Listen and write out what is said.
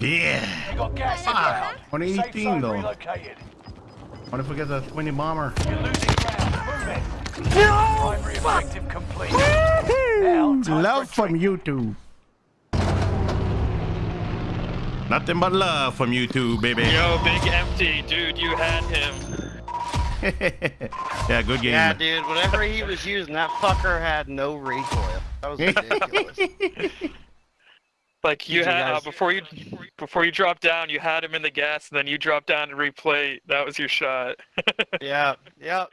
Yeah. You got gas Ah, inbound. 118 though. relocated. What if we get the twinny bomber? You're losing ground. Move it. Primary objective complete. Now, Love from YouTube. Nothing but love from YouTube, baby. Yo, big empty, dude, you had him. yeah, good game. Yeah, dude, whatever he was using, that fucker had no recoil. That was ridiculous. Like you Did you had uh, before you before you dropped down, you had him in the gas, and then you dropped down and replay. That was your shot. yeah, yeah.